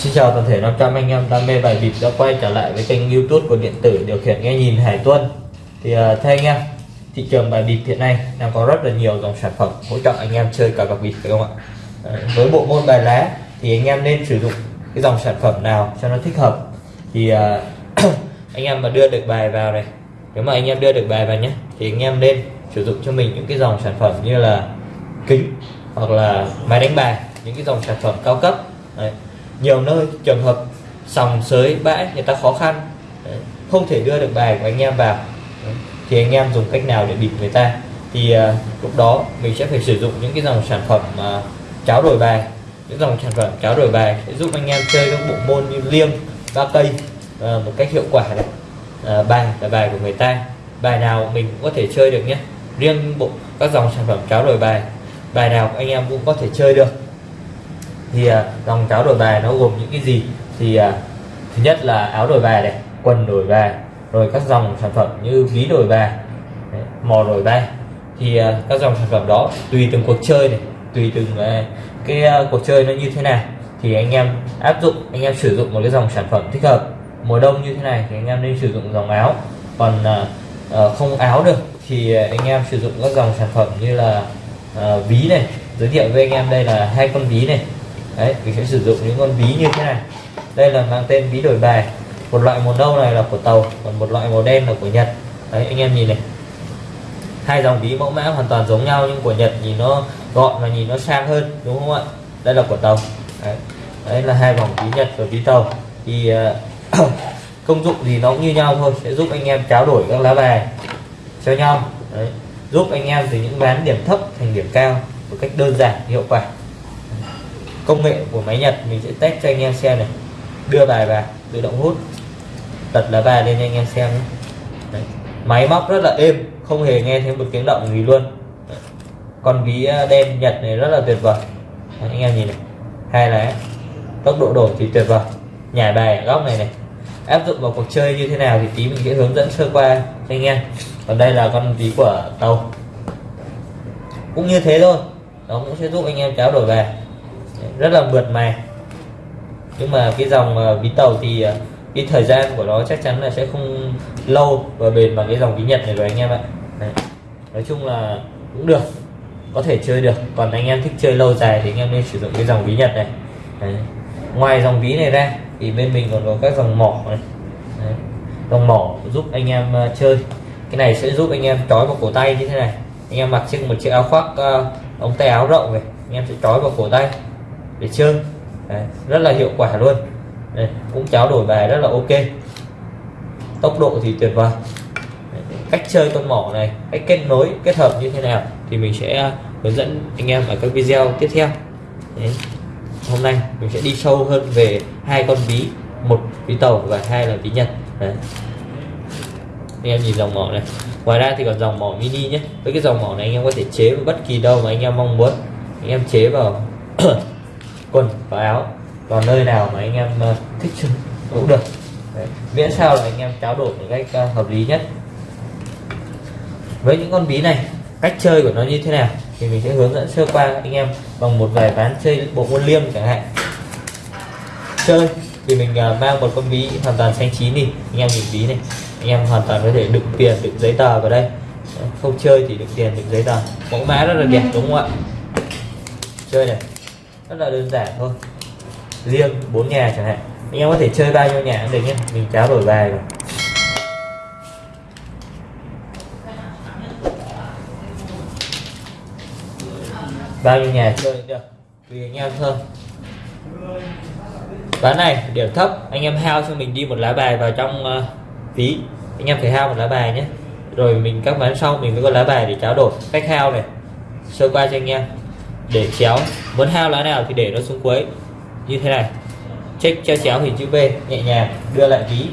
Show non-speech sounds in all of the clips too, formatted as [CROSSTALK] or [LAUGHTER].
Xin chào toàn thể 500 anh em đam mê bài bịp đã quay trở lại với kênh youtube của điện tử điều khiển nghe nhìn Hải Tuân. Thì uh, thưa anh em, thị trường bài bịp hiện nay đang có rất là nhiều dòng sản phẩm hỗ trợ anh em chơi cả bạc bịp phải không ạ? Uh, Với bộ môn bài lá thì anh em nên sử dụng cái dòng sản phẩm nào cho nó thích hợp? Thì uh, [CLEARS THROAT] anh em mà đưa được bài vào này Nếu mà anh em đưa được bài vào nhé Thì anh em nên sử dụng cho mình những cái dòng sản phẩm như là kính hoặc là máy đánh bài những cái dòng sản phẩm cao cấp. Đấy nhiều nơi trường hợp sòng sới bãi người ta khó khăn. Đấy. không thể đưa được bài của anh em vào. Đấy. thì anh em dùng cách nào để bịp người ta? Thì uh, lúc đó mình sẽ phải sử dụng những cái dòng sản phẩm uh, cháo đổi bài. Những dòng sản phẩm cháo đổi bài sẽ giúp anh em chơi các bộ môn như liêng ba cây uh, một cách hiệu quả này. Uh, bài là bài của người ta. Bài nào mình cũng có thể chơi được nhé. Riêng bộ các dòng sản phẩm cháo đổi bài bài nào anh em cũng có thể chơi được thì à, dòng cháo đổi bài nó gồm những cái gì? Thì à, thứ nhất là áo đổi bài này quần đổi bài rồi các dòng sản phẩm như ví đổi bài đấy, mò đổi bài. Thì à, các dòng sản phẩm đó tùy từng cuộc chơi này tùy từng cái cuộc chơi nó như thế nào. Thì anh em áp dụng anh em sử dụng một cái dòng sản phẩm thích hợp. Mùa đông như thế này thì anh em nên sử dụng dòng áo. Còn không áo được thì anh em sử dụng các dòng sản phẩm như là ví này. Giới thiệu với anh em đây là hai con ví này đấy mình sẽ sử dụng những con ví như thế này. Đây là mang tên ví đổi bài. Một loại màu nâu này là của tàu còn một loại màu đen là của nhật. Đấy anh em nhìn này. Hai dòng ví mẫu mã hoàn toàn giống nhau nhưng của nhật nhìn nó gọn và nhìn nó sang hơn đúng không ạ? Đây là của tàu. Đấy, đấy là hai vòng ví nhật và ví tàu. Thì uh, [COUGHS] công dụng gì nó cũng như nhau thôi sẽ giúp anh em tráo đổi các lá bài cho nhau. Đấy giúp anh em từ những ván điểm thấp thành điểm cao một cách đơn giản hiệu quả công nghệ của máy Nhật mình sẽ test cho anh em xem này. Đưa bài vào tự động hút. Tật lá bài lên anh em xem nhé. Đấy. máy móc rất là êm không hề nghe thấy một tiếng động gì luôn. Đấy. con ví ờ, đen Nhật này rất là tuyệt vời. Đấy, anh em nhìn này. Hai lá tốc độ đổi thì tuyệt vời. Nhảy bài ở góc này này. Áp dụng vào cuộc chơi như thế nào thì tí mình sẽ hướng dẫn sơ qua cho anh em. Còn đây là con ví của tàu. Cũng như thế thôi. Nó cũng sẽ giúp anh em tráo đổi rất là mượt mà. Nhưng mà cái dòng ờ, ví tàu thì ờ, cái thời gian của nó chắc chắn là sẽ không lâu và bền bằng cái dòng ví nhật này rồi anh em ạ. Đấy. nói chung là cũng được có thể chơi được. Còn anh em thích chơi lâu dài thì anh em nên sử dụng cái dòng ví nhật này. Đấy. ngoài dòng ví này ra thì bên mình còn có các dòng mỏ này. Đấy. dòng mỏ giúp anh em ờ, chơi. Cái này sẽ giúp anh em trói vào cổ tay như thế này. Anh em mặc chiếc một chiếc áo khoác uh, ống tay áo rộng này anh em sẽ trói vào cổ tay để chơi Đấy, rất là hiệu quả luôn. Đấy, cũng cháo đổi bài rất là ok. Tốc độ thì tuyệt vời. Đấy, cách chơi con mỏ này cách kết nối kết hợp như thế nào thì mình sẽ à, hướng dẫn anh em ở các video tiếp theo. Đấy. hôm nay mình sẽ đi sâu hơn về hai con ví một ví tàu và hai là ví nhật. Đấy. anh em nhìn dòng mỏ này. Ngoài ra thì còn dòng mỏ mini nhé. Với cái dòng mỏ này anh em có thể chế vào bất kỳ đâu mà anh em mong muốn. Anh em chế vào [CLEARS THROAT] quần và áo còn nơi nào mà anh em ờ, thích cũng được. Đấy. miễn sao là anh em tráo đổi một cách ờ, hợp lý nhất. Với những con bí này, cách chơi của nó như thế nào thì mình sẽ hướng dẫn sơ qua anh em bằng một vài ván chơi bộ môn liêm chẳng hạn. Chơi thì mình ờ, mang một con ví hoàn toàn xanh chín đi. Anh em nhìn ví này, anh em hoàn toàn có thể đựng tiền, đựng giấy tờ vào đây. Không chơi thì đựng tiền, đựng giấy tờ. Mẫu mã rất là đẹp, đúng không ạ? Chơi này rất là đơn giản thôi. Riêng bốn nhà chẳng hạn. Anh em có thể chơi bao nhiêu nhà cũng được nhé. Mình tráo đổi bài rồi. Bao nhiêu nhà chơi được. Tùy anh em thôi. Ván này điểm thấp. Anh em hao cho mình đi một lá bài vào trong uh, ví. Anh em phải hao một lá bài nhé. Rồi mình các ván sau mình mới có lá bài để tráo đổi. Cách hao này. Sơ qua cho anh em để chéo. Muốn hao lá nào thì để nó xuống cuối. Như thế này. Check treo chéo hình chữ V nhẹ nhàng đưa lại ví.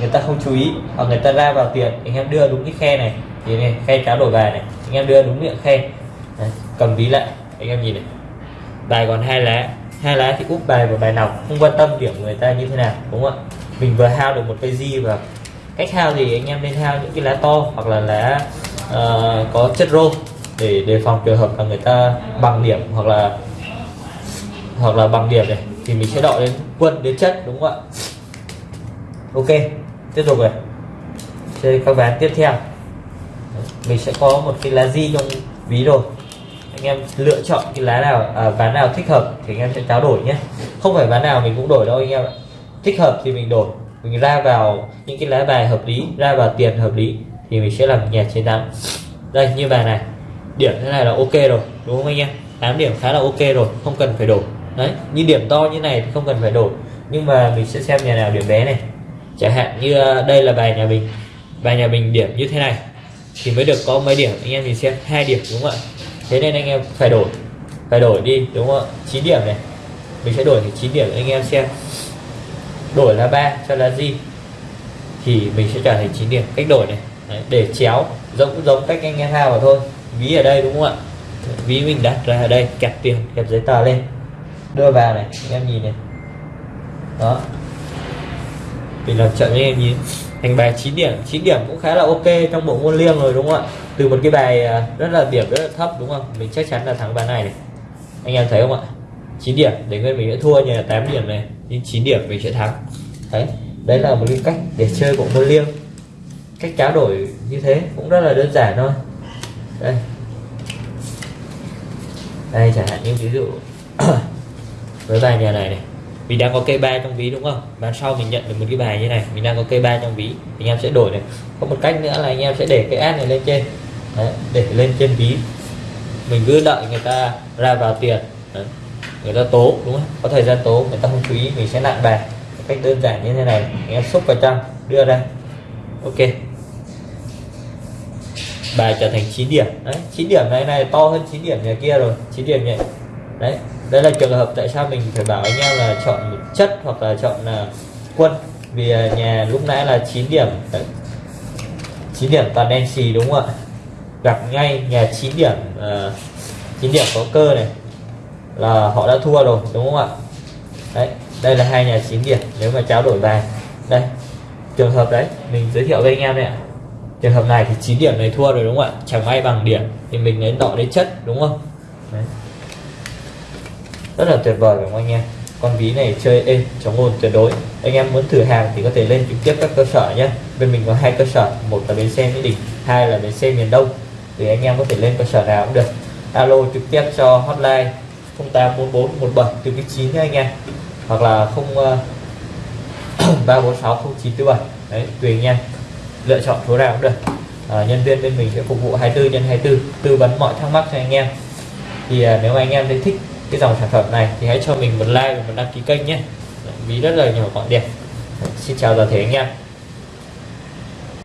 Người ta không chú ý hoặc người ta ra vào tiền anh em đưa đúng cái khe này. Thì này khe tráo đổi bài này anh em đưa đúng miệng khe. Đấy, cầm ví lại anh em nhìn này. Bài còn hai lá. Hai lá thì úp bài vào bài nòng không quan tâm điểm người ta như thế nào đúng không ạ? Mình vừa hao được một cây di và cách hao thì anh em nên hao những cái lá to hoặc là lá uh, có chất rô để đề phòng trường hợp là người ta bằng điểm hoặc là hoặc là bằng điểm này thì mình sẽ đọ đến quân đến chất đúng không ạ? Ok tiếp tục này. Chơi các ván tiếp theo. Mình sẽ có một cái lá di trong ví rồi. Anh em lựa chọn cái lá nào à, ván nào thích hợp thì anh em sẽ trao đổi nhé. Không phải ván nào mình cũng đổi đâu anh em ạ. Thích hợp thì mình đổi. Mình ra vào những cái lá bài hợp lý ra vào tiền hợp lý thì mình sẽ làm nhà chiến thắng. Đây như bài này điểm thế này là ok rồi đúng không anh em? 8 điểm khá là ok rồi không cần phải đổi. Đấy như điểm to như này thì không cần phải đổi. Nhưng mà mình sẽ xem nhà nào điểm bé này. Chẳng hạn như ờ, đây là bài nhà mình. Bài nhà mình điểm như thế này. Thì mới được có mấy điểm. Anh em nhìn xem hai điểm đúng không ạ? Thế nên anh em phải đổi. Phải đổi đi đúng không ạ? 9 điểm này. Mình sẽ đổi thì 9 điểm anh em xem. Đổi là ba cho là gì? Thì mình sẽ trở thành 9 điểm. Cách đổi này. Đấy, để chéo giống giống cách anh em hao vào thôi ví ở đây, đúng không ạ? Ví mình đặt ra ở đây, kẹp tiền, kẹp giấy tờ lên. Đưa vào này anh em nhìn này. Đó. Mình làm chậm anh em nhìn, thành bài 9 điểm. 9 điểm cũng khá là ok trong bộ môn liêng rồi, đúng không ạ? Từ một cái bài à, rất là điểm, rất là thấp, đúng không? Mình chắc chắn là thắng bài này này. Anh em thấy không ạ? 9 điểm, để nguyên mình sẽ thua như là 8 điểm này, nhưng 9 điểm mình sẽ thắng. Đấy đấy là một cái cách để chơi bộ môn liêng. Cách trao đổi như thế cũng rất là đơn giản thôi đây. Đây chẳng hạn như ví dụ [COUGHS] với bài nhà này này. Mình đang có cây ba trong ví đúng không? Bán sau mình nhận được một cái bài như này mình đang có cây ba trong ví anh em sẽ đổi này. Có một cách nữa là anh em sẽ để cái ad này lên trên. Đấy, để lên trên ví. Mình cứ đợi người ta ra vào tiền. Đấy. người ta tố đúng không? Có thời gian tố người ta không quý mình sẽ nặng bài. Cách đơn giản như thế này anh em xúc vào trong đưa ra. Ok bài trở thành 9 điểm. Đấy 9 điểm này này to hơn 9 điểm nhà kia rồi 9 điểm này đấy đây là trường hợp tại sao mình phải bảo anh em là chọn một chất hoặc là chọn là quân. Vì à, nhà lúc nãy là 9 điểm. Đấy. 9 điểm toàn đen xì đúng không ạ? Gặp ngay nhà 9 điểm à, uh, 9 điểm có cơ này là họ đã thua rồi đúng không ạ? Đấy đây là hai nhà 9 điểm nếu mà trao đổi bài. Đây trường hợp đấy mình giới thiệu với anh em này ạ trường hợp này thì 9 điểm này thua rồi đúng không ạ? Chẳng may bằng điểm thì mình lấy đọ đến chất đúng không? Đấy. rất là tuyệt vời đúng không anh em? Con ví này chơi êm, chống ồn tuyệt đối. Anh em muốn thử hàng thì có thể lên trực tiếp các cơ sở nhé bên mình có hai cơ sở, một là bến xe mỹ đình, hai là bến xe miền đông. Thì anh em có thể lên cơ sở nào cũng được. Alo trực tiếp cho hotline 084417 từ cái 9 nha anh em. Hoặc là 0 346 0947 đấy, tùy anh em lựa chọn số nào cũng được. À, nhân viên bên mình sẽ phục vụ 24 nhân 24 tư vấn mọi thắc mắc cho anh em. Thì à, nếu mà anh em thấy thích cái dòng sản phẩm này thì hãy cho mình một like và một đăng ký kênh nhé. Ví rất là nhỏ gọn đẹp xin chào toàn thể anh em.